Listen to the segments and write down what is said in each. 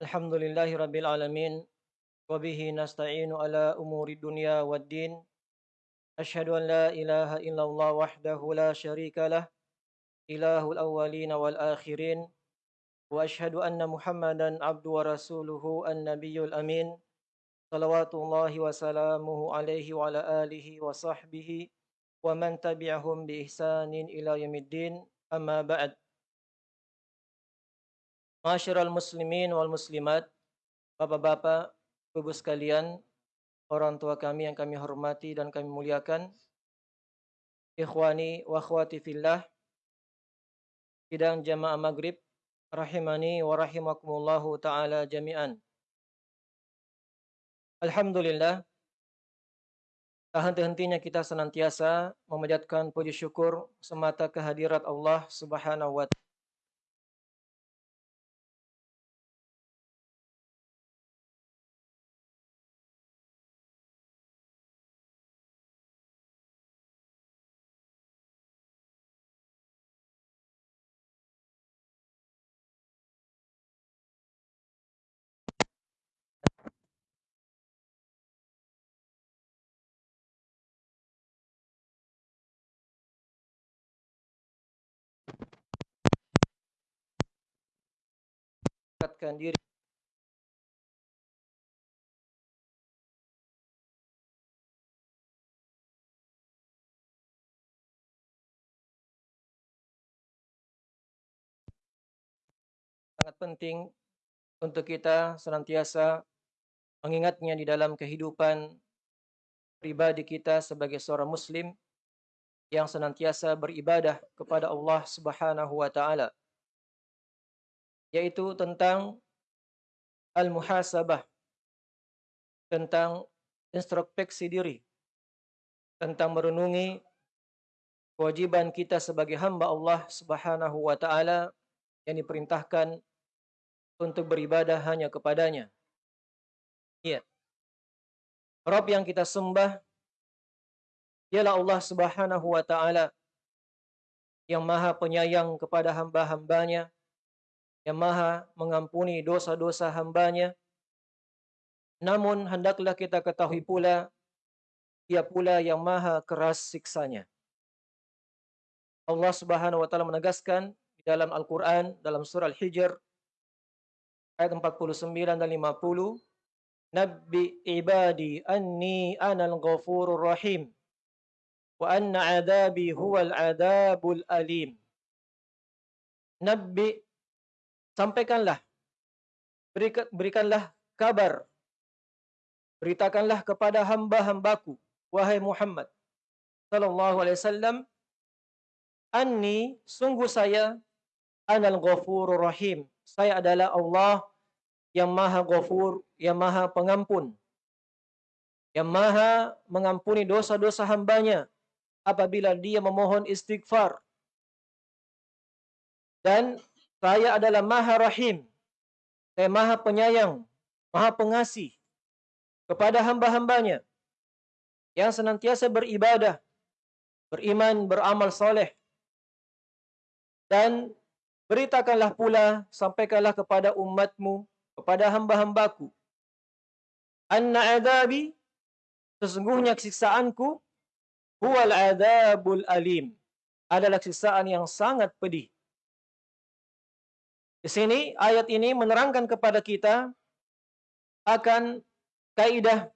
الحمد لله رب العالمين وبه نستعين على أمور الدنيا والدين. أشهد أن لا إله إلا الله وحده لا شريك له إله الأولين والآخرين وأشهد أن محمدا عبد ورسوله النبي الأمين صلوات الله وسلامه عليه وعلى آله وصحبه ومن تبعهم بإحسان إلى يوم الدين. أما بعد Masyiral muslimin wal muslimat, bapak-bapak, ibu sekalian, orang tua kami yang kami hormati dan kami muliakan, ikhwani wa akhwati fillah, sidang jamaah maghrib, rahimani wa rahimakumullahu ta'ala jami'an. Alhamdulillah, tak henti-hentinya kita senantiasa memanjatkan puji syukur semata kehadirat Allah subhanahu wa ta'ala. Mendekatkan diri. Sangat penting untuk kita senantiasa mengingatnya di dalam kehidupan pribadi kita sebagai seorang muslim yang senantiasa beribadah kepada Allah Subhanahu wa taala yaitu tentang al-muhasabah tentang introspeksi diri tentang merenungi kewajiban kita sebagai hamba Allah Subhanahu wa taala yang diperintahkan untuk beribadah hanya kepadanya. Iya. Rabb yang kita sembah ialah Allah Subhanahu wa taala yang Maha Penyayang kepada hamba-hambanya yang maha mengampuni dosa-dosa hambanya. Namun hendaklah kita ketahui pula, ia pula yang maha keras siksanya. Allah subhanahu wa ta'ala menegaskan di dalam Al-Quran, dalam surah Al-Hijr, ayat 49 dan 50, Nabi ibadi anni anal ghafurur rahim, wa anna adabi huwal adabul alim. Nabi sampaikanlah. Berikanlah kabar. Beritakanlah kepada hamba-hambaku wahai Muhammad sallallahu alaihi wasallam anni sungguh saya anal ghafurur rahim. Saya adalah Allah yang maha ghafur yang maha pengampun yang maha mengampuni dosa-dosa hambanya apabila dia memohon istighfar. Dan saya adalah Maha Rahim. Saya Maha Penyayang, Maha Pengasih kepada hamba-hambanya yang senantiasa beribadah, beriman, beramal soleh. Dan beritakanlah pula, sampaikanlah kepada umatmu, kepada hamba-hambaku. Anna adabi, sesungguhnya siksaanku, huwal adabul alim. Adalah siksaan yang sangat pedih. Di sini ayat ini menerangkan kepada kita akan kaidah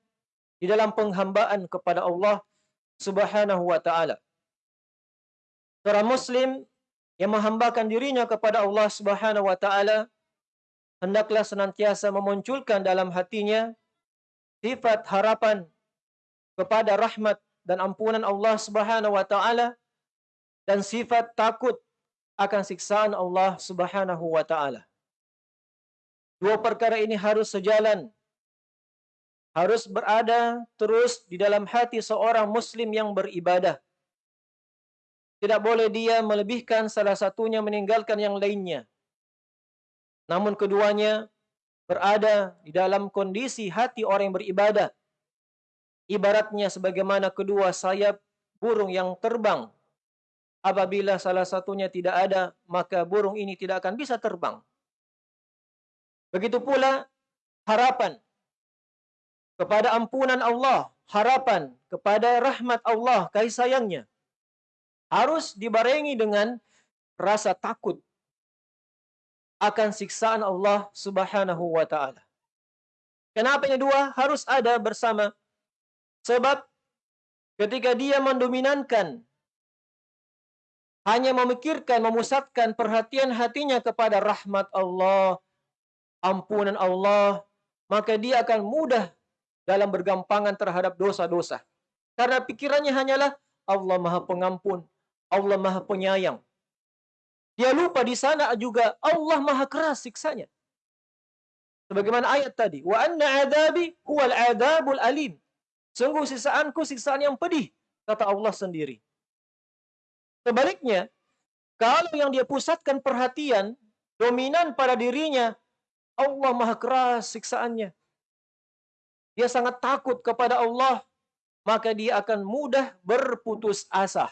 di dalam penghambaan kepada Allah Subhanahu wa taala. Seorang muslim yang menghambakan dirinya kepada Allah Subhanahu wa taala hendaklah senantiasa memunculkan dalam hatinya sifat harapan kepada rahmat dan ampunan Allah Subhanahu wa taala dan sifat takut akan siksaan Allah Subhanahu wa taala. Dua perkara ini harus sejalan. Harus berada terus di dalam hati seorang muslim yang beribadah. Tidak boleh dia melebihkan salah satunya meninggalkan yang lainnya. Namun keduanya berada di dalam kondisi hati orang yang beribadah. Ibaratnya sebagaimana kedua sayap burung yang terbang Apabila salah satunya tidak ada, maka burung ini tidak akan bisa terbang. Begitu pula harapan kepada ampunan Allah, harapan kepada rahmat Allah, kasih sayangnya. Harus dibarengi dengan rasa takut akan siksaan Allah Subhanahu wa taala. Kenapa yang dua harus ada bersama? Sebab ketika dia mendominankan hanya memikirkan, memusatkan perhatian hatinya kepada rahmat Allah, ampunan Allah, maka dia akan mudah dalam bergampangan terhadap dosa-dosa. Karena pikirannya hanyalah Allah Maha Pengampun, Allah Maha Penyayang. Dia lupa di sana juga Allah Maha keras siksanya. Sebagaimana ayat tadi, wa anna adabi huwal adabul alim. Sungguh siksaanku siksaan yang pedih, kata Allah sendiri. Sebaliknya, kalau yang dia pusatkan perhatian dominan pada dirinya, Allah Maha keras siksaannya. Dia sangat takut kepada Allah, maka dia akan mudah berputus asa.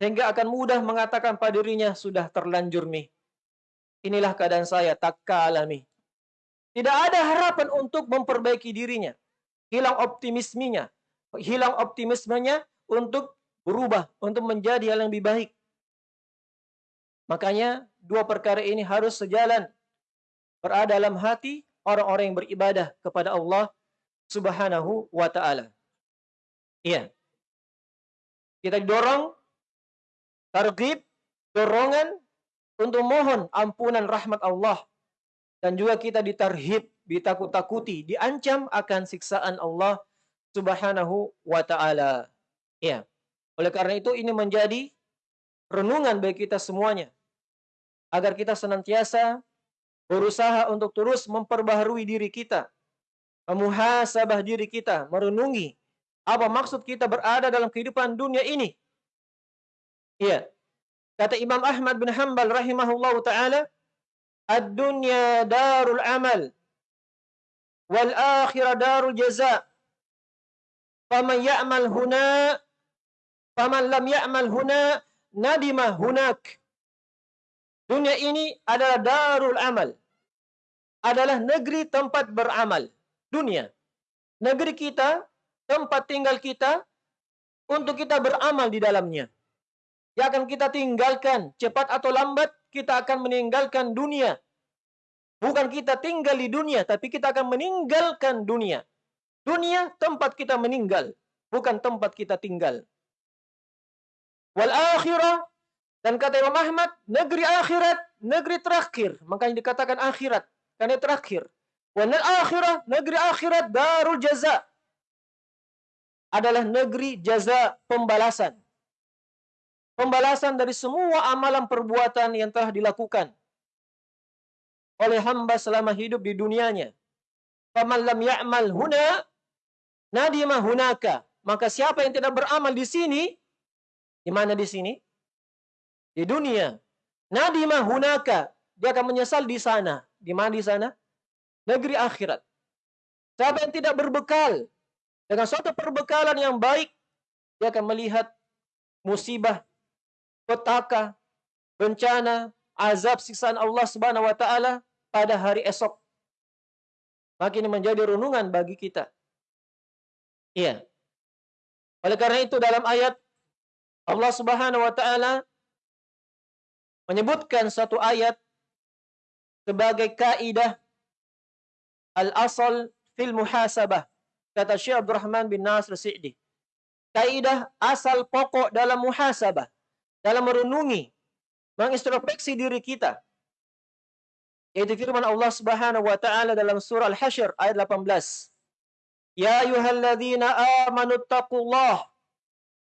Sehingga akan mudah mengatakan pada dirinya, sudah terlanjur nih. Inilah keadaan saya, tak kalami. Tidak ada harapan untuk memperbaiki dirinya. Hilang optimismenya. Hilang optimismenya untuk berubah, untuk menjadi hal yang lebih baik. Makanya dua perkara ini harus sejalan. Berada dalam hati orang-orang yang beribadah kepada Allah Subhanahu wa taala. Iya. Kita didorong targhib, dorongan untuk mohon ampunan rahmat Allah dan juga kita ditarhib, ditakut-takuti, diancam akan siksaan Allah Subhanahu wa taala. Iya. Oleh karena itu ini menjadi renungan bagi kita semuanya agar kita senantiasa berusaha untuk terus memperbaharui diri kita, memuhasabah diri kita, merenungi apa maksud kita berada dalam kehidupan dunia ini. Iya. Kata Imam Ahmad bin Hanbal rahimahullah taala, "Ad-dunya darul amal wal akhirah darul jaza." Faman ya'mal huna faman lam ya'mal huna nadima hunak. Dunia ini adalah darul amal adalah negeri tempat beramal. Dunia. Negeri kita, tempat tinggal kita, untuk kita beramal di dalamnya. Yang akan kita tinggalkan, cepat atau lambat, kita akan meninggalkan dunia. Bukan kita tinggal di dunia, tapi kita akan meninggalkan dunia. Dunia tempat kita meninggal, bukan tempat kita tinggal. Wal akhirah dan kata Imam Ahmad, negeri akhirat, negeri terakhir. Makanya dikatakan akhirat. Karena terakhir. Wanal akhirah, negeri akhirat darul jaza. Adalah negeri jaza pembalasan. Pembalasan dari semua amalan perbuatan yang telah dilakukan oleh hamba selama hidup di dunianya. Faman lam ya'mal huna nadima hunaka. Maka siapa yang tidak beramal di sini, di mana di sini? Di dunia. Nadima hunaka. Dia akan menyesal di sana. Di mana di sana? Negeri akhirat. Siapa yang tidak berbekal dengan suatu perbekalan yang baik, dia akan melihat musibah, petaka, bencana, azab siksaan Allah Subhanahu wa taala pada hari esok. Maka ini menjadi renungan bagi kita. Iya. Oleh karena itu dalam ayat Allah Subhanahu wa taala menyebutkan satu ayat sebagai kaidah al-asal fil muhasabah. Kata Syekh Abdurrahman bin Nasr Sa'di kaidah asal pokok dalam muhasabah dalam merenungi mengintrospeksi diri kita yaitu firman Allah Subhanahu wa taala dalam surah Al-Hasyr ayat 18 Ya ayyuhalladzina amanu taqullah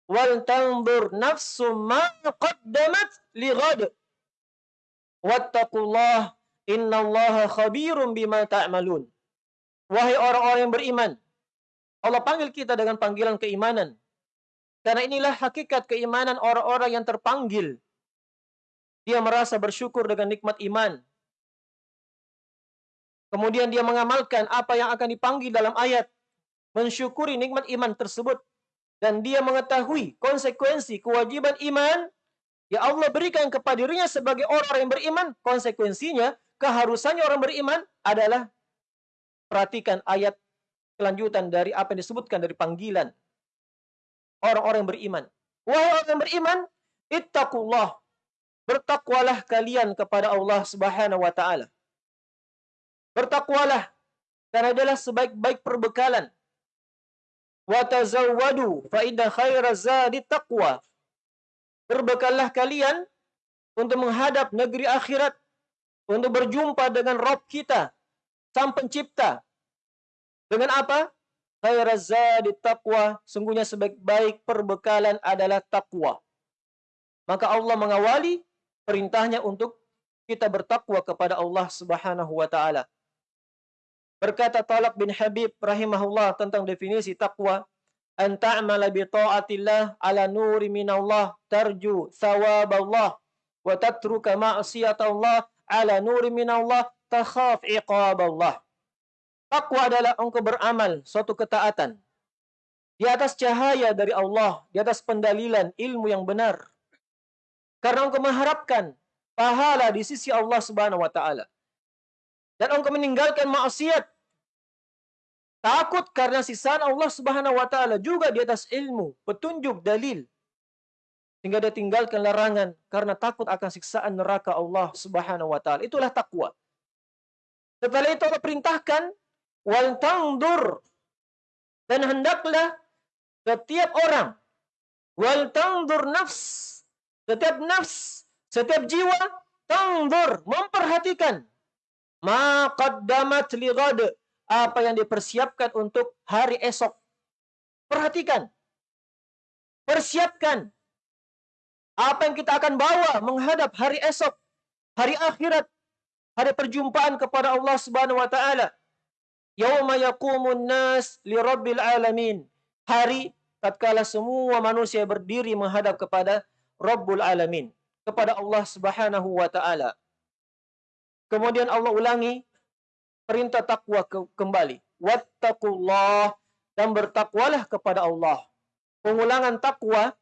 wal tanzur nafsum ma qaddamat li ghad wattaqullah Innallaha khabirum bima ta'malun. Wahai orang-orang yang beriman, Allah panggil kita dengan panggilan keimanan. Karena inilah hakikat keimanan orang-orang yang terpanggil. Dia merasa bersyukur dengan nikmat iman. Kemudian dia mengamalkan apa yang akan dipanggil dalam ayat. Mensyukuri nikmat iman tersebut. Dan dia mengetahui konsekuensi kewajiban iman. Ya Allah berikan kepada dirinya sebagai orang yang beriman. Konsekuensinya keharusannya orang beriman adalah perhatikan ayat kelanjutan dari apa yang disebutkan dari panggilan orang-orang beriman. Wahai orang yang beriman, ittaqullah. Bertakwalah kalian kepada Allah Subhanahu wa taala. Bertakwalah karena adalah sebaik-baik perbekalan. Wa tazawwadu fa inna khaira zadi taqwa. Berbekallah kalian untuk menghadap negeri akhirat, untuk berjumpa dengan Rob kita, Sang Pencipta. Dengan apa? Khairaz zadi taqwa, sungguhnya sebaik-baik perbekalan adalah takwa. Maka Allah mengawali perintahnya untuk kita bertakwa kepada Allah Subhanahu wa taala. Berkata Talak bin Habib rahimahullah tentang definisi takwa, an ta'mala bi ala nuri minallah tarju thawaballah wa tatruka ma'siyatallah ala nuri minallah takhaf iqaballah. Takwa adalah engkau beramal suatu ketaatan di atas cahaya dari Allah, di atas pendalilan ilmu yang benar. Karena engkau mengharapkan pahala di sisi Allah Subhanahu wa taala. Dan engkau meninggalkan maksiat. Takut karena sisaan Allah Subhanahu wa taala juga di atas ilmu, petunjuk, dalil. Sehingga dia tinggalkan larangan karena takut akan siksaan neraka Allah Subhanahu wa taala. Itulah takwa. Setelah itu Allah perintahkan wal tangdur dan hendaklah setiap orang wal tangdur nafs setiap nafs setiap jiwa tangdur memperhatikan ma qaddamat li apa yang dipersiapkan untuk hari esok perhatikan persiapkan apa yang kita akan bawa menghadap hari esok hari akhirat hari perjumpaan kepada Allah Subhanahu wa taala Yauma yaqumun nas li rabbil alamin. Hari tatkala semua manusia berdiri menghadap kepada Rabbul alamin, kepada Allah Subhanahu wa taala. Kemudian Allah ulangi perintah takwa ke kembali. Wattaqullah dan bertakwalah kepada Allah. Pengulangan takwa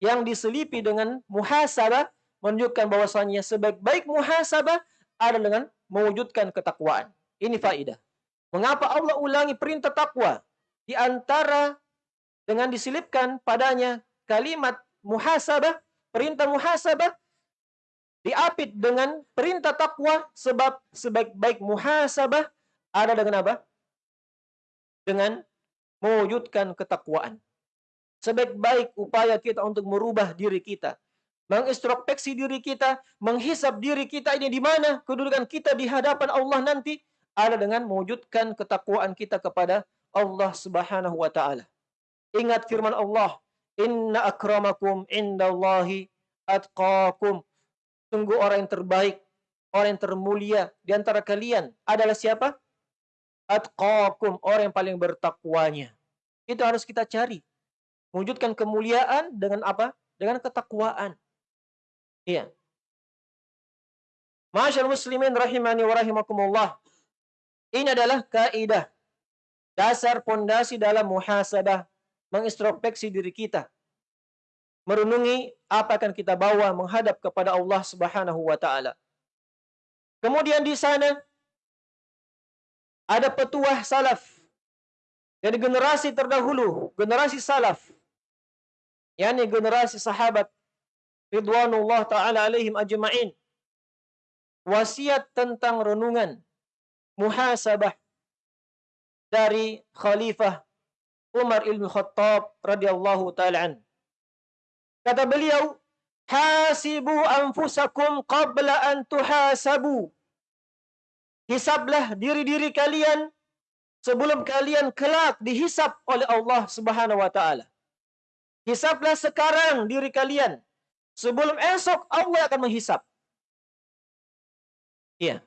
yang diselipi dengan muhasabah menunjukkan bahwasanya sebaik-baik muhasabah adalah dengan mewujudkan ketakwaan. Ini faidah. Mengapa Allah ulangi perintah takwa? Di antara dengan disilipkan padanya kalimat muhasabah, perintah muhasabah, diapit dengan perintah takwa sebab sebaik-baik muhasabah ada dengan apa? Dengan mewujudkan ketakwaan. Sebaik-baik upaya kita untuk merubah diri kita, mengintrospeksi diri kita, menghisap diri kita ini di mana kedudukan kita di hadapan Allah nanti, ada dengan mewujudkan ketakwaan kita kepada Allah Subhanahu wa taala. Ingat firman Allah, "Inna akramakum indallahi atqakum." Sungguh orang yang terbaik, orang yang termulia di antara kalian adalah siapa? Atqakum, orang yang paling bertakwanya. Itu harus kita cari. Mewujudkan kemuliaan dengan apa? Dengan ketakwaan. Iya. Masyaallah muslimin rahimani wa rahimakumullah. Ini adalah kaidah dasar pondasi dalam muhasabah, mengintrospeksi diri kita. Merenungi apa akan kita bawa menghadap kepada Allah Subhanahu wa taala. Kemudian di sana ada petuah salaf dari generasi terdahulu, generasi salaf. yakni generasi sahabat ridwanullah taala alaihim ajma'in. Wasiat tentang renungan muhasabah dari Khalifah Umar ibn Khattab radhiyallahu taala an. Kata beliau, "Hasibu anfusakum qabla an tuhasabu." Hisablah diri-diri kalian sebelum kalian kelak dihisab oleh Allah Subhanahu wa taala. Hisablah sekarang diri kalian sebelum esok Allah akan menghisab. Iya.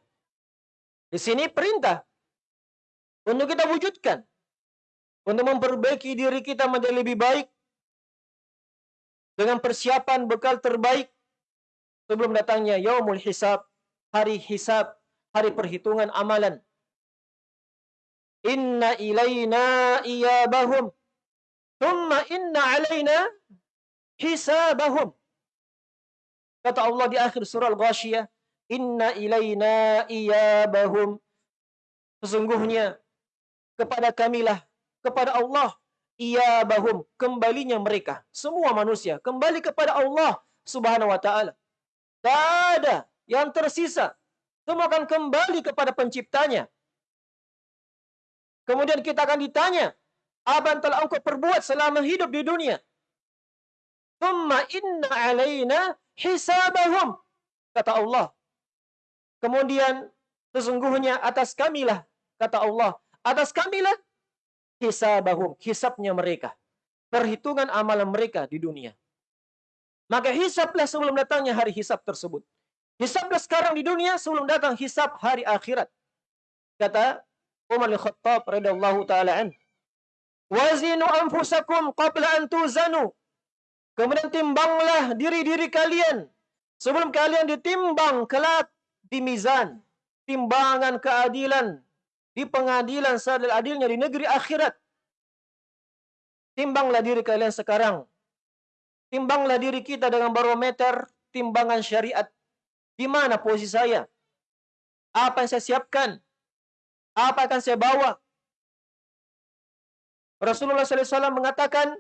Di sini perintah untuk kita wujudkan. Untuk memperbaiki diri kita menjadi lebih baik. Dengan persiapan bekal terbaik. Sebelum datangnya yaumul hisab. Hari hisab. Hari perhitungan amalan. Inna ilayna iyabahum. Thumma inna alayna hisabahum. Kata Allah di akhir surah Al-Ghashiyah. inna ilaina iyabahum sesungguhnya kepada kamilah kepada Allah iyabahum kembalinya mereka semua manusia kembali kepada Allah Subhanahu wa taala tidak ada yang tersisa semua akan kembali kepada penciptanya kemudian kita akan ditanya apa yang telah engkau perbuat selama hidup di dunia Thumma inna alaina hisabahum. Kata Allah. Kemudian sesungguhnya atas kamilah. Kata Allah. Atas kamilah hisabahum. Hisabnya mereka. Perhitungan amalan mereka di dunia. Maka hisablah sebelum datangnya hari hisab tersebut. Hisablah sekarang di dunia sebelum datang hisab hari akhirat. Kata Umar al-Khattab radhiyallahu taala an. Wazinu anfusakum qabla an tuzanu Kemudian timbanglah diri-diri kalian. Sebelum kalian ditimbang kelak di mizan. Timbangan keadilan. Di pengadilan seadil-adilnya di negeri akhirat. Timbanglah diri kalian sekarang. Timbanglah diri kita dengan barometer timbangan syariat. Di mana posisi saya? Apa yang saya siapkan? Apa akan saya bawa? Rasulullah SAW mengatakan,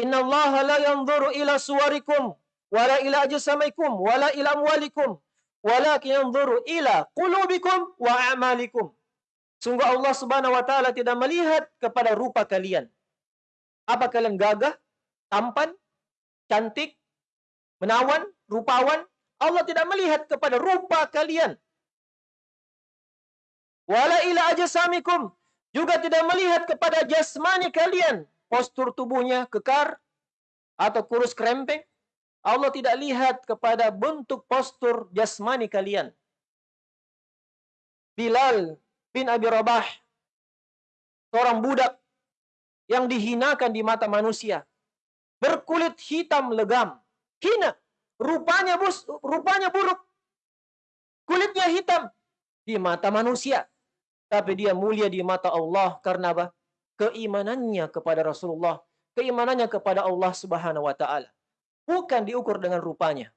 Inna Allah la yanzuru ila suwarikum wala ila ajsamikum wala ila amwalikum walakin yanzuru ila qulubikum wa a'malikum. Sungguh Allah Subhanahu wa taala tidak melihat kepada rupa kalian. Apa kalian gagah, tampan, cantik, menawan, rupawan? Allah tidak melihat kepada rupa kalian. Wala ila ajsamikum juga tidak melihat kepada jasmani kalian postur tubuhnya kekar atau kurus krempeng. Allah tidak lihat kepada bentuk postur jasmani kalian. Bilal bin Abi Rabah, seorang budak yang dihinakan di mata manusia, berkulit hitam legam, hina, rupanya bus, rupanya buruk, kulitnya hitam di mata manusia, tapi dia mulia di mata Allah karena apa? keimanannya kepada Rasulullah, keimanannya kepada Allah Subhanahu wa taala. Bukan diukur dengan rupanya.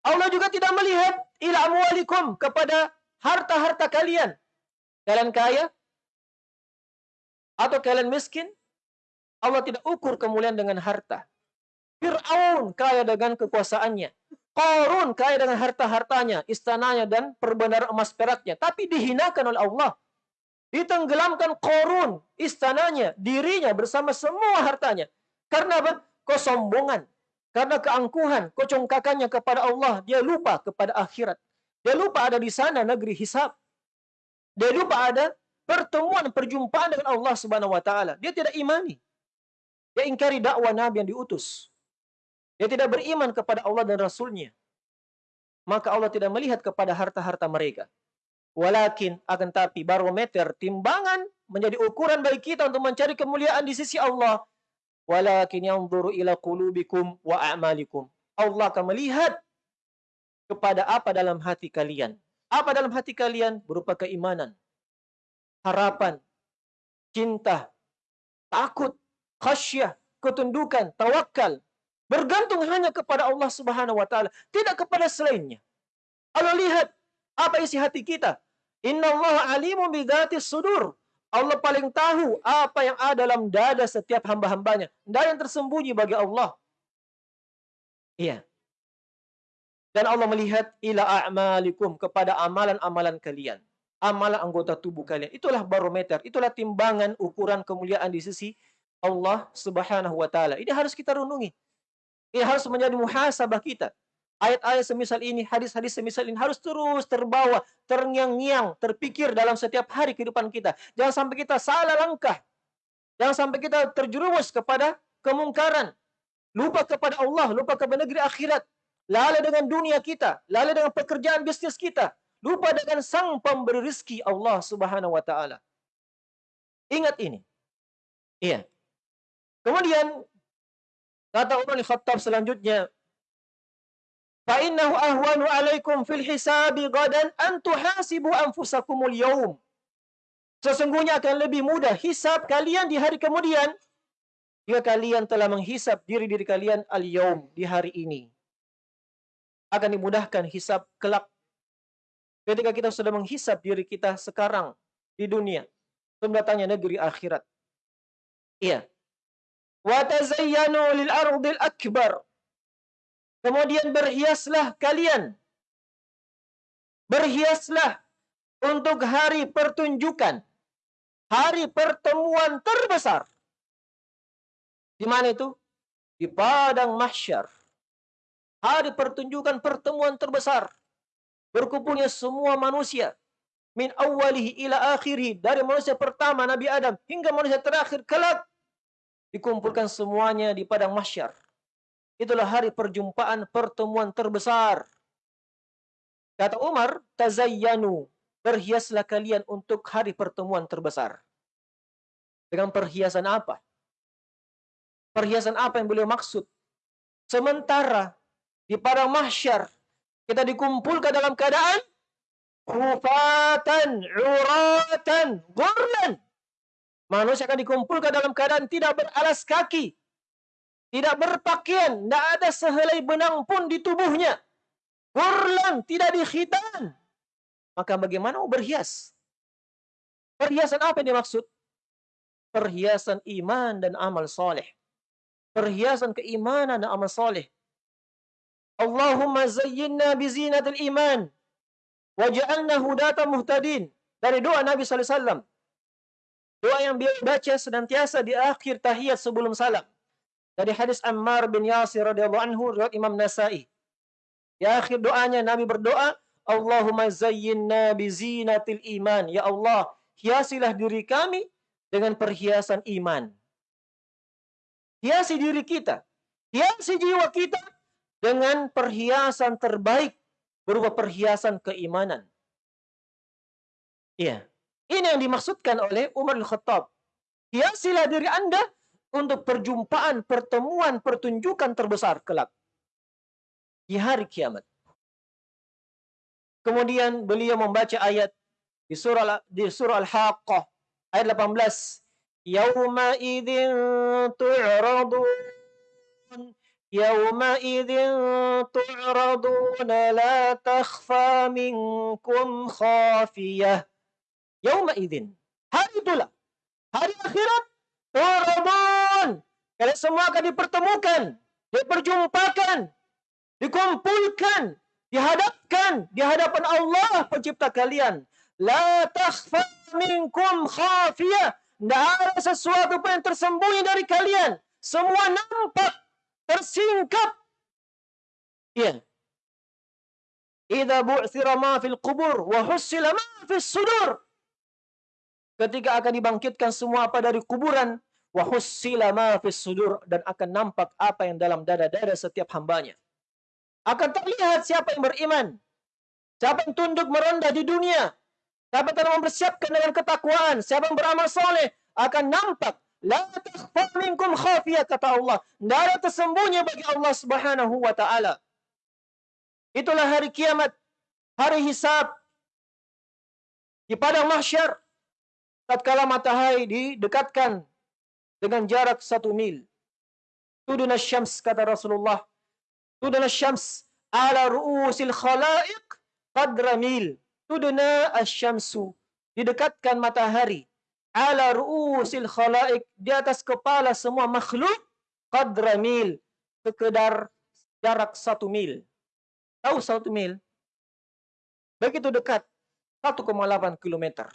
Allah juga tidak melihat ila amwalikum kepada harta-harta kalian. Kalian kaya atau kalian miskin? Allah tidak ukur kemuliaan dengan harta. Fir'aun kaya dengan kekuasaannya. Korun kaya dengan harta-hartanya, istananya dan perbenaran emas peraknya. Tapi dihinakan oleh Allah Ditenggelamkan korun, istananya, dirinya bersama semua hartanya. Karena apa? Kesombongan. Karena keangkuhan, kecongkakannya kepada Allah. Dia lupa kepada akhirat. Dia lupa ada di sana negeri hisab. Dia lupa ada pertemuan, perjumpaan dengan Allah subhanahu wa ta'ala. Dia tidak imani. Dia ingkari dakwah Nabi yang diutus. Dia tidak beriman kepada Allah dan Rasulnya. Maka Allah tidak melihat kepada harta-harta mereka. Walakin akan tapi barometer timbangan menjadi ukuran bagi kita untuk mencari kemuliaan di sisi Allah. Walakin yang yanzuru ila qulubikum wa a'malikum. Allah akan melihat kepada apa dalam hati kalian. Apa dalam hati kalian berupa keimanan, harapan, cinta, takut, khasyah, ketundukan, tawakal, bergantung hanya kepada Allah Subhanahu wa taala, tidak kepada selainnya. Allah lihat apa isi hati kita. Inna Allah alimu bidhatis sudur. Allah paling tahu apa yang ada dalam dada setiap hamba-hambanya. Tidak yang tersembunyi bagi Allah. Iya. Dan Allah melihat ila a'malikum kepada amalan-amalan kalian. Amalan anggota tubuh kalian. Itulah barometer. Itulah timbangan ukuran kemuliaan di sisi Allah subhanahu wa ta'ala. Ini harus kita renungi. Ini harus menjadi muhasabah kita. Ayat-ayat semisal ini, hadis-hadis semisal ini harus terus terbawa, terngiang-ngiang, terpikir dalam setiap hari kehidupan kita. Jangan sampai kita salah langkah. Jangan sampai kita terjerumus kepada kemungkaran. Lupa kepada Allah, lupa kepada negeri akhirat lalai dengan dunia kita, lalai dengan pekerjaan bisnis kita, lupa dengan sang pemberi rizki Allah Subhanahu wa taala. Ingat ini. Iya. Kemudian kata Umar bin Khattab selanjutnya, "Fa innahu ahwanu 'alaikum fil hisabi gadan an tuhasibu anfusakumul yawm." Sesungguhnya akan lebih mudah hisab kalian di hari kemudian jika kalian telah menghisap diri-diri kalian al-yaum di hari ini akan dimudahkan hisab kelak ketika kita sudah menghisab diri kita sekarang di dunia sebelum datangnya negeri akhirat. Iya. Wa tazayyanu lil ardil akbar. Kemudian berhiaslah kalian. Berhiaslah untuk hari pertunjukan. Hari pertemuan terbesar. Di mana itu? Di padang mahsyar. Hari pertunjukan pertemuan terbesar. Berkumpulnya semua manusia min awalihi ila akhirih dari manusia pertama Nabi Adam hingga manusia terakhir kelak dikumpulkan semuanya di padang mahsyar. Itulah hari perjumpaan pertemuan terbesar. Kata Umar, tazayyanu, berhiaslah kalian untuk hari pertemuan terbesar. Dengan perhiasan apa? Perhiasan apa yang beliau maksud? Sementara di padang mahsyar kita dikumpulkan dalam keadaan Kufatan, uratan, gurlan. Manusia akan dikumpulkan dalam keadaan tidak beralas kaki. Tidak berpakaian. Tidak ada sehelai benang pun di tubuhnya. Gurlan, tidak dikhitan. Maka bagaimana berhias? Perhiasan apa yang dimaksud? Perhiasan iman dan amal soleh. Perhiasan keimanan dan amal soleh. Allahumma zayyinna bizinatil iman Waja'alna hudata muhtadin. Dari doa Nabi SAW. Doa yang beliau baca senantiasa di akhir tahiyat sebelum salam. Dari hadis Ammar bin Yasir radhiyallahu anhu riwayat Imam Nasai. Di akhir doanya Nabi berdoa, Allahumma zayyinna bizinatil iman. Ya Allah, hiasilah diri kami dengan perhiasan iman. Hiasi diri kita, hiasi jiwa kita dengan perhiasan terbaik berupa perhiasan keimanan. Iya. Ini yang dimaksudkan oleh Umar Al-Khattab. Hiasilah diri Anda untuk perjumpaan, pertemuan, pertunjukan terbesar kelak. Di hari kiamat. Kemudian beliau membaca ayat di surah di surah Al-Haqqah ayat 18. Yauma idzin tu'radun يومئذ تعرضون لا تخفى منكم خافية يومئذ hari itulah hari akhirat tu'radun kalian semua akan dipertemukan diperjumpakan dikumpulkan dihadapkan di hadapan Allah pencipta kalian la takhfa minkum khafiyah tidak ada sesuatu pun yang tersembunyi dari kalian semua nampak tersingkap. Ya. Idza bu'thira ma fil qubur wa hussila ma fis sudur. Ketika akan dibangkitkan semua apa dari kuburan, wa hussila ma fis sudur dan akan nampak apa yang dalam dada-dada setiap hambanya. Akan terlihat siapa yang beriman, siapa yang tunduk merendah di dunia, siapa yang mempersiapkan dengan ketakwaan, siapa yang beramal soleh, akan nampak La takhfa minkum khafiyah kata Allah. Tidak ada tersembunyi bagi Allah Subhanahu wa taala. Itulah hari kiamat, hari hisab. Di padang mahsyar tatkala matahari didekatkan dengan jarak satu mil. Tuduna syams kata Rasulullah. Tuduna syams ala ru'usil khalaiq qadra mil. Tuduna asyamsu. Didekatkan matahari ala ru'usil khalaik di atas kepala semua makhluk qadra mil sekedar jarak satu mil. Tahu satu mil? Begitu dekat 1,8 kilometer.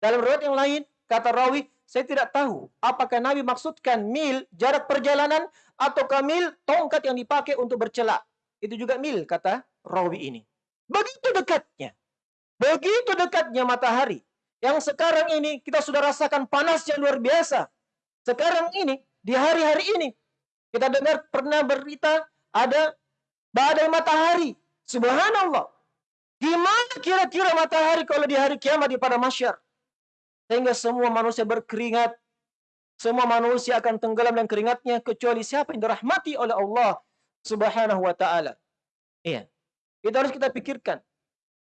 Dalam riwayat yang lain kata rawi saya tidak tahu apakah Nabi maksudkan mil jarak perjalanan atau mil tongkat yang dipakai untuk bercelak. Itu juga mil kata rawi ini. Begitu dekatnya. Begitu dekatnya matahari yang sekarang ini kita sudah rasakan panas yang luar biasa. Sekarang ini, di hari-hari ini, kita dengar pernah berita ada badai matahari. Subhanallah. Gimana kira-kira matahari kalau di hari kiamat di pada masyar? Sehingga semua manusia berkeringat. Semua manusia akan tenggelam dan keringatnya kecuali siapa yang dirahmati oleh Allah Subhanahu wa taala. Iya. Itu harus kita pikirkan.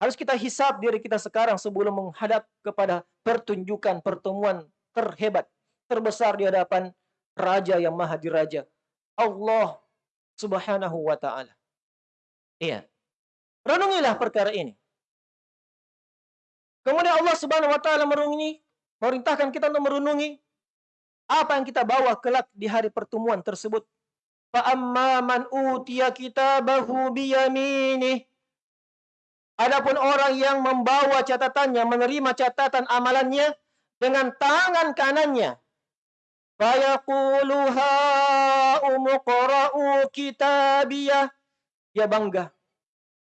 Harus kita hisap diri kita sekarang sebelum menghadap kepada pertunjukan pertemuan terhebat, terbesar di hadapan Raja yang Maha Diraja. Allah Subhanahu wa taala. Iya. Renungilah perkara ini. Kemudian Allah Subhanahu wa taala merungi, merintahkan kita untuk merenungi apa yang kita bawa kelak di hari pertemuan tersebut. Fa amma man utiya kitabahu biyaminih Adapun orang yang membawa catatannya, menerima catatan amalannya dengan tangan kanannya. Fayaqulu umuqra'u kitabiyah. Dia bangga.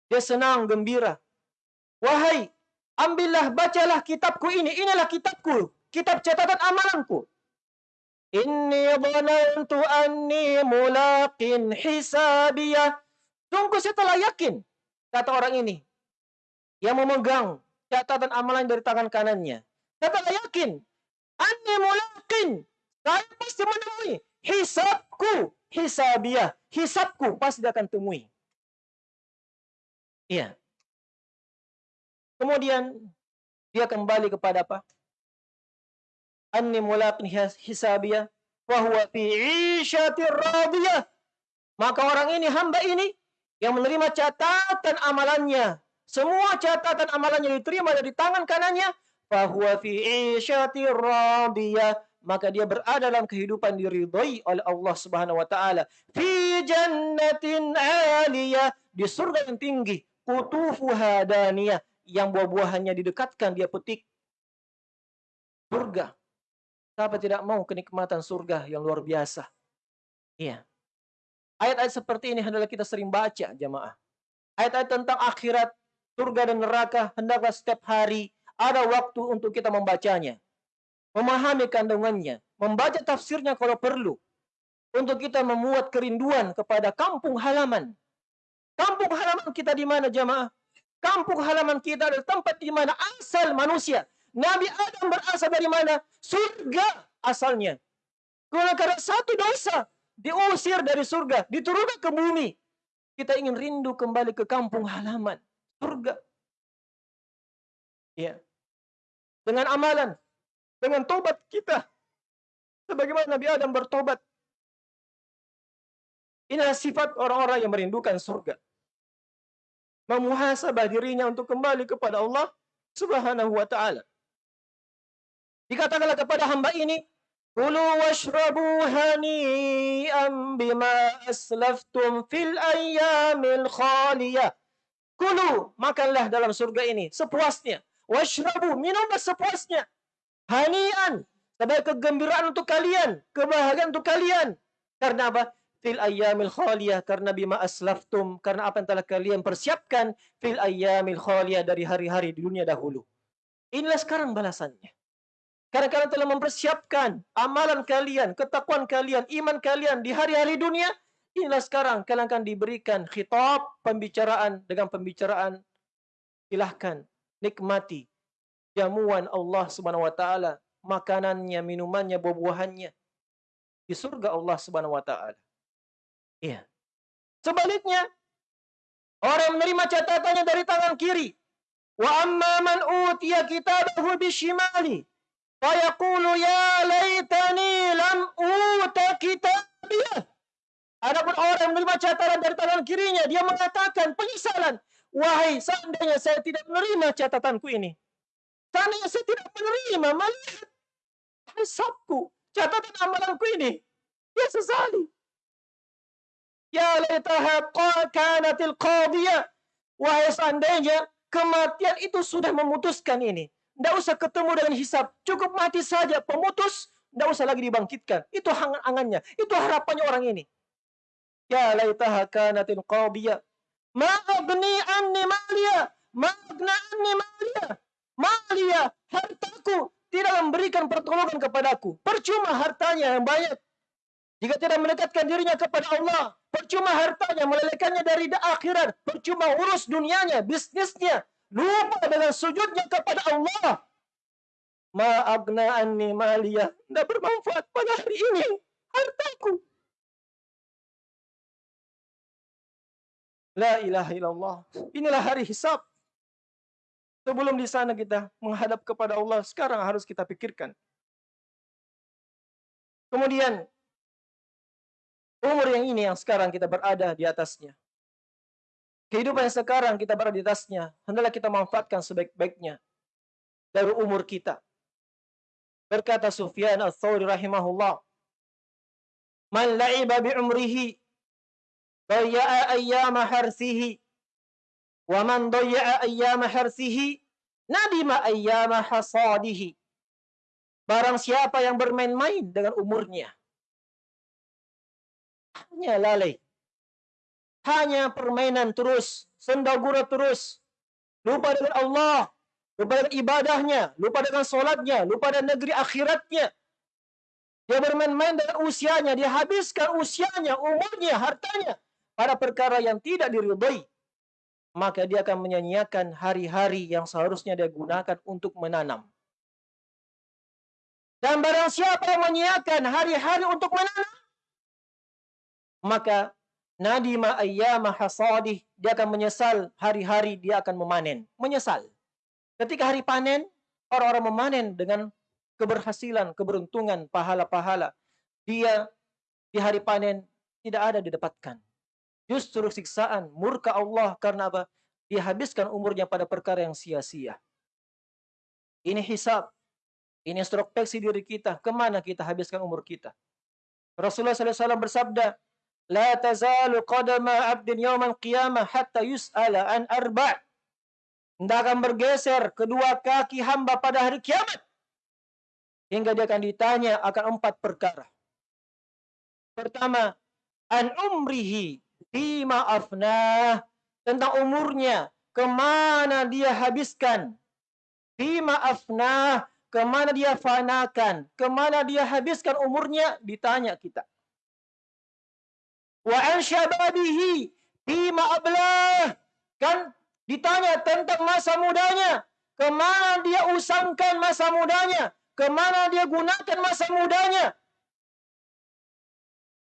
Dia senang, gembira. Wahai, ambillah, bacalah kitabku ini. Inilah kitabku. Kitab catatan amalanku. Inni dhanantu anni mulaqin hisabiyah. Sungguh saya telah yakin. Kata orang ini yang memegang catatan amalan dari tangan kanannya. Katalah yakin, anni mulakin, saya pasti menemui hisabku, hisabiah, hisabku pasti akan temui. Iya. Kemudian dia kembali kepada apa? Anni mulakin hisabiah, huwa fi isyatir radiyah. Maka orang ini, hamba ini, yang menerima catatan amalannya semua catatan amalannya diterima dari tangan kanannya, fahuwa fi isyati radiyah, maka dia berada dalam kehidupan diridhoi oleh Allah Subhanahu wa taala. Fi jannatin 'aliyah, di surga yang tinggi, qutufuha daniyah, yang buah-buahannya didekatkan dia petik. Surga. Siapa tidak mau kenikmatan surga yang luar biasa? Iya. Ayat-ayat seperti ini adalah kita sering baca, jamaah. Ayat-ayat tentang akhirat, surga dan neraka, hendaklah setiap hari ada waktu untuk kita membacanya. Memahami kandungannya, membaca tafsirnya kalau perlu. Untuk kita memuat kerinduan kepada kampung halaman. Kampung halaman kita di mana jamaah? Kampung halaman kita adalah tempat di mana asal manusia. Nabi Adam berasal dari mana? Surga asalnya. Karena satu dosa diusir dari surga, diturunkan ke bumi. Kita ingin rindu kembali ke kampung halaman surga. Ya. Dengan amalan, dengan tobat kita. Sebagaimana Nabi Adam bertobat. Inilah sifat orang-orang yang merindukan surga. Memuhasabah dirinya untuk kembali kepada Allah Subhanahu wa taala. Dikatakanlah kepada hamba ini, Kulu washrabu hani'an bima aslaftum fil ayyamil khaliyah. Kulu, makanlah dalam surga ini sepuasnya. Washrabu, minumlah sepuasnya. Hanian, sebagai kegembiraan untuk kalian, kebahagiaan untuk kalian. Karena apa? Fil ayyamil khaliyah, karena bima aslaftum, karena apa yang telah kalian persiapkan fil ayyamil khaliyah dari hari-hari di dunia dahulu. Inilah sekarang balasannya. Karena kalian telah mempersiapkan amalan kalian, ketakuan kalian, iman kalian di hari-hari dunia, Inilah sekarang kalian akan diberikan khitab pembicaraan dengan pembicaraan silahkan nikmati jamuan Allah Subhanahu wa taala, makanannya, minumannya, buah-buahannya di surga Allah Subhanahu wa taala. Iya. Sebaliknya, orang menerima catatannya dari tangan kiri, wa amma man utiya kitabahu bishimali, fa yaqulu ya laitani lam uta kitabiyah. Adapun orang yang menerima catatan dari tangan kirinya, dia mengatakan penyesalan. Wahai, seandainya saya tidak menerima catatanku ini. Seandainya saya tidak menerima melihat hisabku, catatan amalanku ini. Dia sesali. Ya laitaha kanatil qadiyah. Wahai seandainya kematian itu sudah memutuskan ini. Tidak usah ketemu dengan hisab. Cukup mati saja. Pemutus, tidak usah lagi dibangkitkan. Itu angan-angannya. Itu harapannya orang ini. Ya laitaha kanatin qadiyah. Ma agni anni maliya. Ma agna anni maliya. Maliya, hartaku tidak memberikan pertolongan kepadaku. Percuma hartanya yang banyak. Jika tidak mendekatkan dirinya kepada Allah, percuma hartanya melelekannya dari akhirat, percuma urus dunianya, bisnisnya, lupa dengan sujudnya kepada Allah. Ma agna anni maliyah. Tidak bermanfaat pada hari ini. Hartaku. La ilaha illallah. Inilah hari hisab. Sebelum di sana kita menghadap kepada Allah, sekarang harus kita pikirkan. Kemudian, umur yang ini yang sekarang kita berada di atasnya. Kehidupan yang sekarang kita berada di atasnya, hendaklah kita manfaatkan sebaik-baiknya dari umur kita. Berkata Sufyan al-Thawri rahimahullah, Man la'iba bi umrihi, ayyama harsihi, wa man dayya'a ayyama harsihi, nadima ayyama hasadihi. Barang siapa yang bermain-main dengan umurnya, hanya lalai, hanya permainan terus, sendagura terus, lupa dengan Allah, lupa dengan ibadahnya, lupa dengan solatnya, lupa dengan negeri akhiratnya. Dia bermain-main dengan usianya, dia habiskan usianya, umurnya, hartanya pada perkara yang tidak diridhai. Maka dia akan menyanyiakan hari-hari yang seharusnya dia gunakan untuk menanam. Dan barang siapa yang menyiapkan hari-hari untuk menanam, maka nadima ayyama hasadih, dia akan menyesal hari-hari dia akan memanen. Menyesal. Ketika hari panen, orang-orang memanen dengan keberhasilan, keberuntungan, pahala-pahala. Dia di hari panen tidak ada didapatkan. Justru siksaan, murka Allah karena apa? Dia habiskan umurnya pada perkara yang sia-sia. Ini hisab. Ini introspeksi diri kita. Ke mana kita habiskan umur kita? Rasulullah SAW bersabda, La tazalu qadama abdin yawman qiyamah hatta yus'ala an arba' Tidak akan bergeser kedua kaki hamba pada hari kiamat. Hingga dia akan ditanya akan empat perkara. Pertama, an umrihi bima afnah. Tentang umurnya. Ke mana dia habiskan. Bima afnah Ke mana dia fanakan? Ke mana dia habiskan umurnya? Ditanya kita. Wa an syababihi bima ablah. Kan ditanya tentang masa mudanya. Ke mana dia usangkan masa mudanya? Ke mana dia gunakan masa mudanya?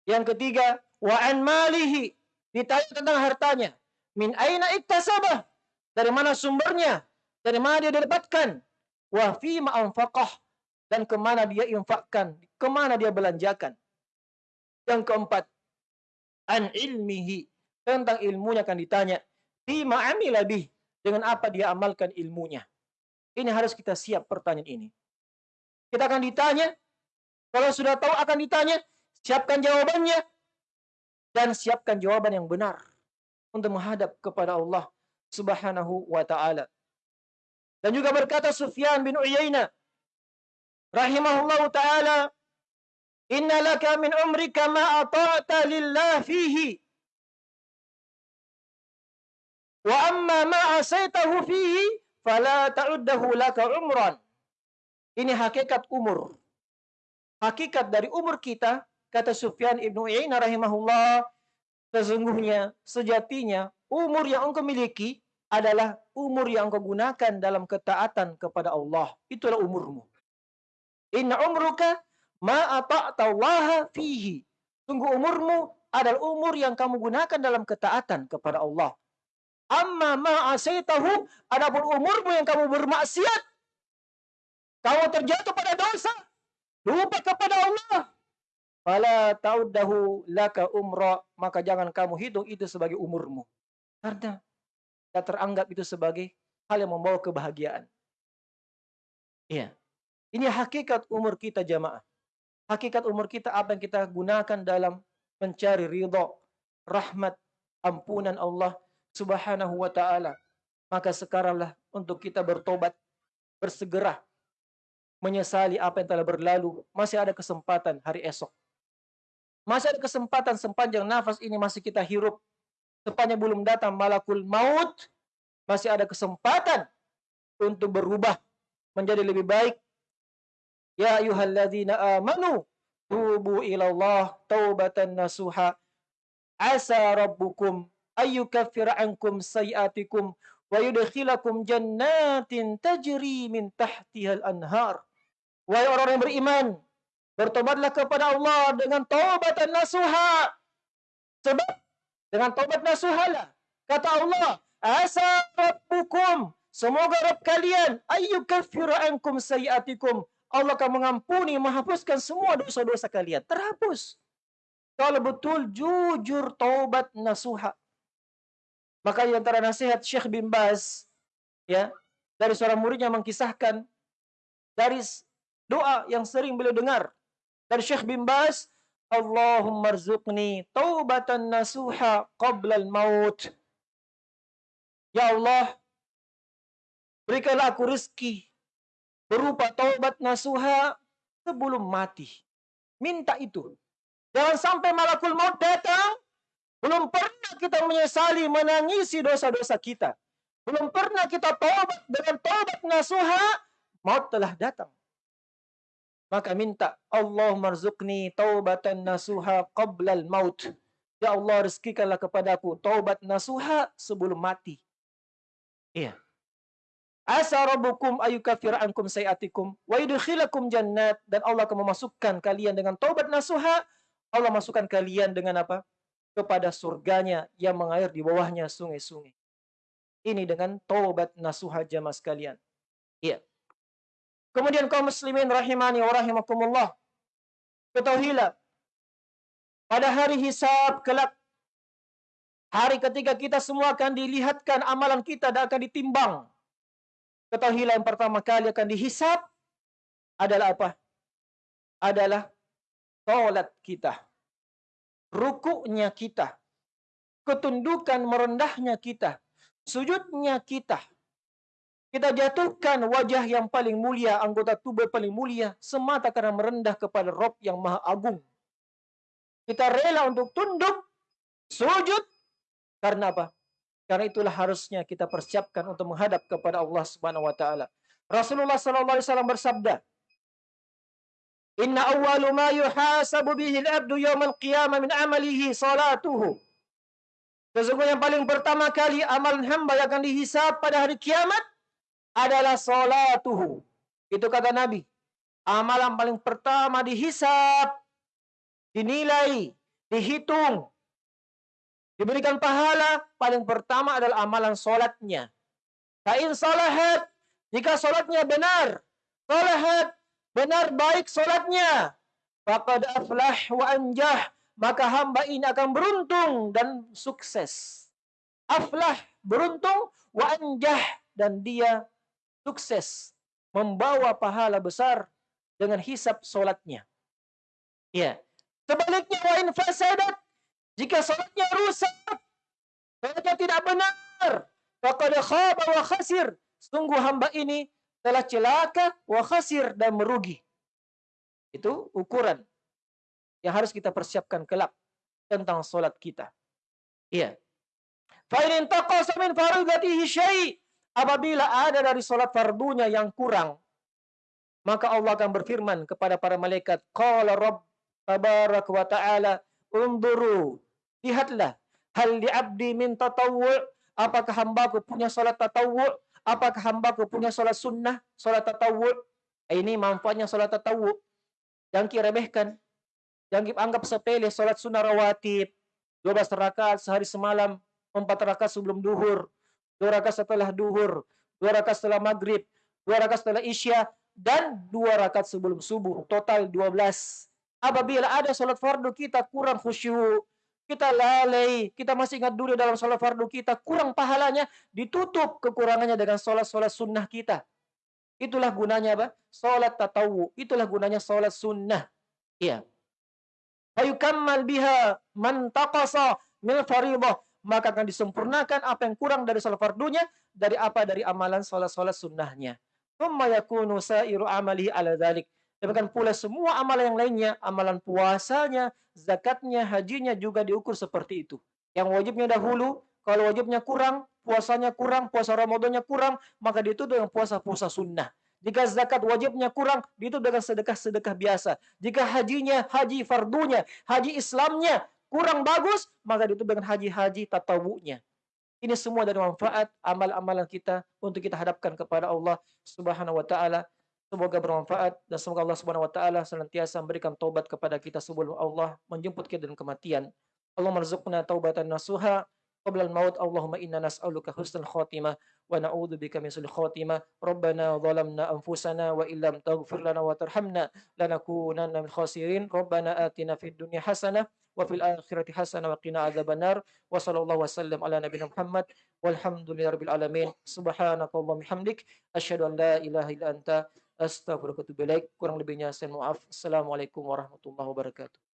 Yang ketiga, wa an malihi. Ditanya tentang hartanya. Min aina iktasabah? Dari mana sumbernya? Dari mana dia dapatkan? wa fi dan ke mana dia infakkan, ke mana dia belanjakan. Yang keempat, an ilmihi tentang ilmunya akan ditanya, fi amila bih dengan apa dia amalkan ilmunya. Ini harus kita siap pertanyaan ini. Kita akan ditanya, kalau sudah tahu akan ditanya, siapkan jawabannya dan siapkan jawaban yang benar untuk menghadap kepada Allah Subhanahu wa taala. Dan juga berkata Sufyan bin Uyainah rahimahullahu taala, "Inna laka min umrika ma ata'ta lillah fihi." Wa amma ma asaitahu fihi fala ta'uddahu laka umran. Ini hakikat umur. Hakikat dari umur kita, kata Sufyan ibnu Uyainah rahimahullah, sesungguhnya sejatinya umur yang engkau miliki adalah umur yang kau gunakan dalam ketaatan kepada Allah. Itulah umurmu. Inna umruka ma ata'tallaha fihi. Tunggu umurmu adalah umur yang kamu gunakan dalam ketaatan kepada Allah. Amma ma asaitahu adapun umurmu yang kamu bermaksiat. Kamu terjatuh pada dosa. Lupa kepada Allah. Fala ta'uddahu laka umra. Maka jangan kamu hitung itu sebagai umurmu. Karena kita teranggap itu sebagai hal yang membawa kebahagiaan. Iya. Ini hakikat umur kita jamaah. Hakikat umur kita apa yang kita gunakan dalam mencari ridho, rahmat, ampunan Allah subhanahu wa ta'ala. Maka sekaranglah untuk kita bertobat, bersegera, menyesali apa yang telah berlalu. Masih ada kesempatan hari esok. Masih ada kesempatan sepanjang nafas ini masih kita hirup sepanjang belum datang malakul maut, masih ada kesempatan untuk berubah menjadi lebih baik. Ya ayyuhalladzina amanu tubu ilallah taubatan nasuha asa rabbukum ayyukaffira ankum sayiatikum wa yudkhilakum jannatin tajri min tahtihal anhar. Wahai orang yang beriman, bertobatlah kepada Allah dengan taubatan nasuha. Sebab dengan taubat nasuhala. Kata Allah, asa rabbukum, semoga Rabb kalian ayyukaffiru ankum sayiatikum. Allah akan mengampuni, menghapuskan semua dosa-dosa kalian. Terhapus. Kalau betul jujur taubat nasuha. Maka di antara nasihat Syekh bin Baz ya, dari seorang muridnya mengkisahkan dari doa yang sering beliau dengar dari Syekh bin Baz, Allahumma rzuqni taubatan nasuha qabla al-maut. Ya Allah, berikanlah aku rezeki berupa taubat nasuha sebelum mati. Minta itu. Jangan sampai malakul maut datang, belum pernah kita menyesali menangisi dosa-dosa kita. Belum pernah kita taubat dengan taubat nasuha, maut telah datang. Maka minta Allah marzuqni taubatan nasuha qablal maut. Ya Allah rezekikanlah kepadaku taubat nasuha sebelum mati. Iya. Asa rabbukum ayukafir ankum sayiatikum wa yudkhilakum jannat dan Allah akan memasukkan kalian dengan taubat nasuha Allah masukkan kalian dengan apa? kepada surganya yang mengalir di bawahnya sungai-sungai. Ini dengan taubat nasuha jamaah sekalian. Iya. Kemudian kaum muslimin rahimani wa rahimakumullah. Ketahuilah pada hari hisab kelak hari ketika kita semua akan dilihatkan amalan kita dan akan ditimbang Ketahuilah yang pertama kali akan dihisap adalah apa? Adalah tolat kita. Rukuknya kita. Ketundukan merendahnya kita. Sujudnya kita. Kita jatuhkan wajah yang paling mulia, anggota tubuh paling mulia, semata karena merendah kepada Rob yang maha agung. Kita rela untuk tunduk, sujud, karena apa? Karena itulah harusnya kita persiapkan untuk menghadap kepada Allah Subhanahu wa taala. Rasulullah sallallahu alaihi wasallam bersabda, "Inna awwalu ma yuhasabu bihi al-'abdu yawm al-qiyamah min 'amalihi salatuhu." Sesungguhnya yang paling pertama kali amalan hamba yang akan dihisab pada hari kiamat adalah salatuhu. Itu kata Nabi. Amalan paling pertama dihisab, dinilai, dihitung diberikan pahala, paling pertama adalah amalan solatnya. Kain salahat, jika solatnya benar, salahat, benar baik solatnya, faqad aflah wa anjah, maka hamba ini akan beruntung dan sukses. Aflah, beruntung, wa anjah, dan dia sukses. Membawa pahala besar dengan hisap solatnya. Ya. Sebaliknya, wa in fasadat, jika salatnya rusak, salatnya tidak benar, faqad khaba wa khasir. Sungguh hamba ini telah celaka wa khasir dan merugi. Itu ukuran yang harus kita persiapkan kelak tentang salat kita. Iya. Fa in taqasa min faridatihi syai' apabila ada dari salat fardunya yang kurang maka Allah akan berfirman kepada para malaikat qala rabb tabarak wa ta'ala Unduru. Lihatlah. Hal di abdi min tatawwu' apakah hambaku punya salat tatawwu' apakah hambaku punya salat sunnah salat tatawwu' eh, ini manfaatnya salat tatawwu' yang kiremehkan yang anggap sepele salat sunnah rawatib 12 rakaat sehari semalam 4 rakaat sebelum duhur 2 rakaat setelah duhur 2 rakaat setelah maghrib 2 rakaat setelah isya dan 2 rakaat sebelum subuh total 12 Apabila ada sholat fardu kita kurang khusyuk, kita lalai, kita masih ingat dulu dalam sholat fardu kita, kurang pahalanya, ditutup kekurangannya dengan sholat-sholat sunnah kita. Itulah gunanya apa? Sholat tatawu. Itulah gunanya sholat sunnah. Iya. Fayukammal biha man taqasa min faridah. Maka akan disempurnakan apa yang kurang dari sholat fardunya, dari apa? Dari amalan sholat-sholat sunnahnya. Thumma yakunu sa'iru amalihi ala dhalik Demikian pula semua amalan yang lainnya, amalan puasanya, zakatnya, hajinya juga diukur seperti itu. Yang wajibnya dahulu, kalau wajibnya kurang, puasanya kurang, puasa Ramadannya kurang, maka ditutup dengan puasa-puasa sunnah. Jika zakat wajibnya kurang, ditutup dengan sedekah-sedekah biasa. Jika hajinya, haji fardunya, haji Islamnya kurang bagus, maka ditutup dengan haji-haji tatawunya. Ini semua dari manfaat amal-amalan kita untuk kita hadapkan kepada Allah Subhanahu wa taala. Semoga bermanfaat dan semoga Allah Subhanahu wa taala senantiasa memberikan taubat kepada kita sebelum Allah menjemput kita dengan kematian. Allah marzuqna taubatan nasuha قبل الموت اللهم إنا نسألك حسن الخاتمة ونعوذ بك من سوء الخاتمة ربنا ظلمنا أنفسنا وإن لم تغفر لنا وترحمنا لنكونن من الخاسرين ربنا آتنا في الدنيا حسنة وفي الآخرة حسنة وقنا عذاب النار وصلى الله وسلم على نبينا محمد والحمد لله رب العالمين سبحانك اللهم وبحمدك أشهد أن لا إله إلا أنت Astagfirullahaladzim. Kurang lebihnya saya maaf. Assalamualaikum warahmatullahi wabarakatuh.